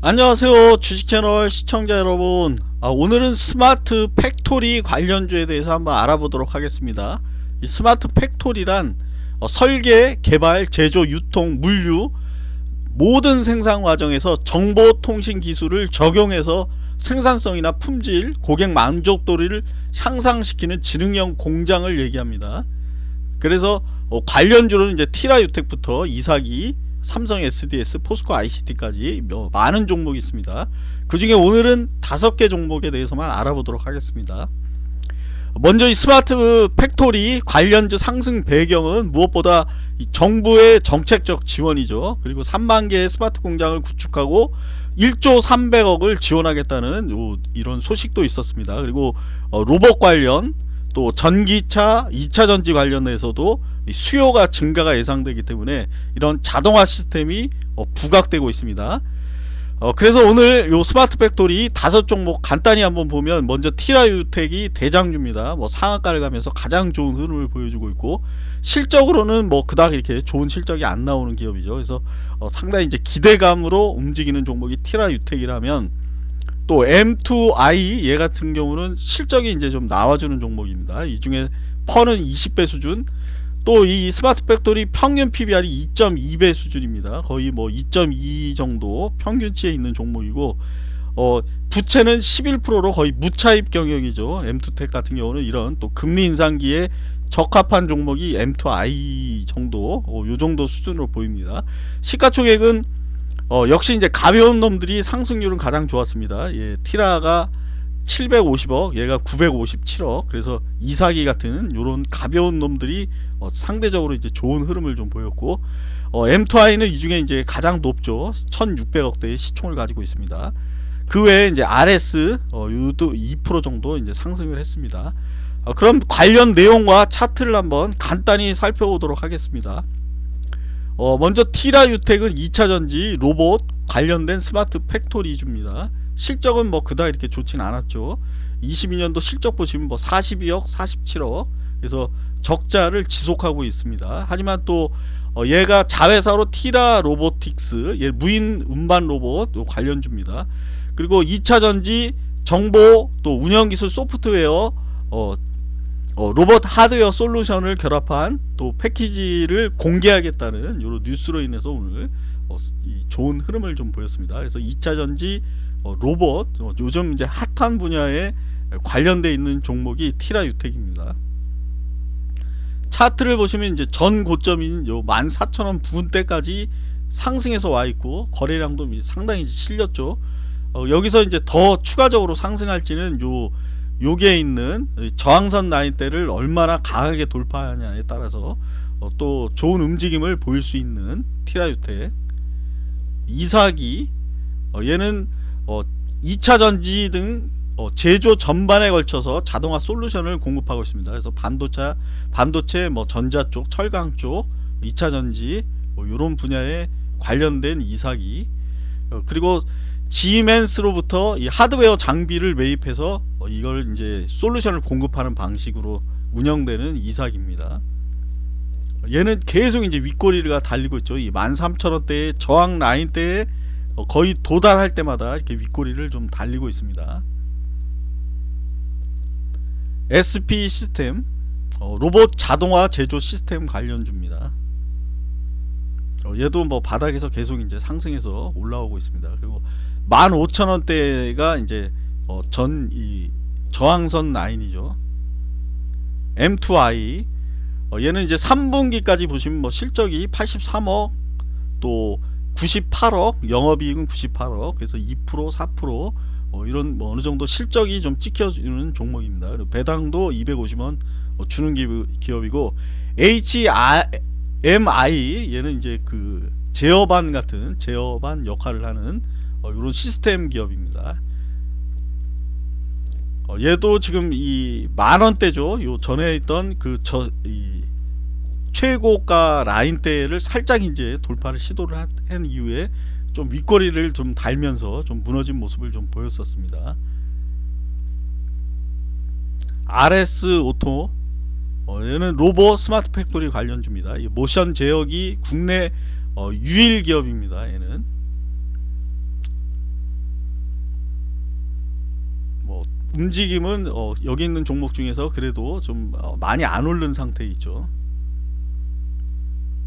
안녕하세요 주식채널 시청자 여러분. 아, 오늘은 스마트 팩토리 관련주에 대해서 한번 알아보도록 하겠습니다. 이 스마트 팩토리란 어, 설계, 개발, 제조, 유통, 물류 모든 생산 과정에서 정보통신 기술을 적용해서 생산성이나 품질, 고객 만족도를 향상시키는 지능형 공장을 얘기합니다. 그래서 어, 관련주로는 이제 티라유텍부터 이사기 삼성 SDS, 포스코 ICT까지 많은 종목이 있습니다. 그 중에 오늘은 다섯 개 종목에 대해서만 알아보도록 하겠습니다. 먼저 이 smart factory 관련주 상승 배경은 무엇보다 정부의 정책적 지원이죠. 그리고 3만 개의 스마트 공장을 구축하고 1조 300억을 지원하겠다는 이런 소식도 있었습니다. 그리고 어, 로봇 관련 또 전기차 2차 전지 관련해서도 수요가 증가가 예상되기 때문에 이런 자동화 시스템이 어, 부각되고 있습니다. 어, 그래서 오늘 요 smart factory 다섯 종목 간단히 한번 보면 먼저 티라유텍이 대장주입니다. 뭐 상한가를 가면서 가장 좋은 흐름을 보여주고 있고 실적으로는 뭐 그닥 이렇게 좋은 실적이 안 나오는 기업이죠. 그래서 어, 상당히 이제 기대감으로 움직이는 종목이 티라유텍이라면 또 M2i 얘 같은 경우는 실적이 이제 좀 나와주는 종목입니다. 이 중에 PER은 20배 수준 또 이 smart factory 평균 PBR이 2.2배 수준입니다. 거의 뭐 2.2 정도 평균치에 있는 종목이고 어 부채는 11%로 거의 무차입 경영이죠. M2텍 같은 경우는 이런 또 금리 인상기에 적합한 종목이 M2i 정도 어, 요 정도 수준으로 보입니다. 시가총액은 어, 역시 이제 가벼운 놈들이 상승률은 가장 좋았습니다. 예, 티라가 750억, 얘가 957억. 그래서 이사기 같은 요런 가벼운 놈들이 어, 상대적으로 이제 좋은 흐름을 좀 보였고 어, M2i는 이 중에 이제 가장 높죠. 1,600억대의 시총을 가지고 있습니다. 그 외에 이제 RS 어, 요도 2% 정도 이제 상승을 했습니다. 어, 그럼 관련 내용과 차트를 한번 간단히 살펴보도록 하겠습니다. 어, 먼저 티라 유텍은 2차전지 로봇 관련된 스마트 팩토리줍니다. 실적은 뭐 그다 이렇게 좋진 않았죠. 22년도 실적 보시면 뭐 42억 47억. 그래서 적자를 지속하고 있습니다. 하지만 또 어, 얘가 자회사로 티라 로보틱스 얘 무인 운반 로봇 관련주입니다. 그리고 2차전지 정보 또 운영기술 소프트웨어 어, 어, 로봇 하드웨어 솔루션을 결합한 또 패키지를 공개하겠다는 이런 뉴스로 인해서 오늘 어, 좋은 흐름을 좀 보였습니다. 그래서 2차 전지 어, 로봇 어, 요즘 이제 핫한 분야에 관련돼 있는 종목이 티라 유텍입니다. 차트를 보시면 이제 전 고점인 요 14,000원 부분대까지 상승해서 와 있고 거래량도 상당히 실렸죠. 어, 여기서 이제 더 추가적으로 상승할지는 요 요게 있는 저항선 라인대를 얼마나 강하게 돌파하냐에 따라서 어, 또 좋은 움직임을 보일 수 있는 티라유텍 이사기 어, 얘는 어, 2차 전지 등 어, 제조 전반에 걸쳐서 자동화 솔루션을 공급하고 있습니다. 그래서 반도체, 반도체, 뭐 전자 쪽, 철강 쪽, 2차 전지 뭐 이런 분야에 관련된 이사기 어, 그리고 지멘스로부터 이 하드웨어 장비를 매입해서 어, 이걸 이제 솔루션을 공급하는 방식으로 운영되는 이삭입니다. 얘는 계속 이제 윗꼬리가 달리고 있죠. 이 13,000원대의 저항 라인대에 어, 거의 도달할 때마다 이렇게 윗꼬리를 좀 달리고 있습니다. SP 시스템 어, 로봇 자동화 제조 시스템 관련주입니다. 어, 얘도 뭐 바닥에서 계속 이제 상승해서 올라오고 있습니다. 그리고 15,000원대가 이제 어, 전이 저항선 라인이죠. M2i 어, 얘는 이제 3분기까지 보시면 뭐 실적이 83억 또 98억 영업이익은 98억 그래서 2% 4% 어, 이런 뭐 어느 정도 실적이 좀 찍혀주는 종목입니다. 그리고 배당도 250원 어, 주는 기업이고 HMI 얘는 이제 그 제어반 같은 제어반 역할을 하는 어, 이런 시스템 기업입니다. 어, 얘도 지금 이 만원대죠. 요 전에 있던 그 저 이 최고가 라인대를 살짝 이제 돌파를 시도를 한 이후에 좀 윗꼬리를 좀 달면서 좀 무너진 모습을 좀 보였었습니다. RS 오토 어, 얘는 로봇 smart factory 관련주입니다. 이 모션 제어기 국내 어, 유일 기업입니다. 얘는 움직임은 어, 여기 있는 종목 중에서 그래도 좀 어, 많이 안 오른 상태에 있죠.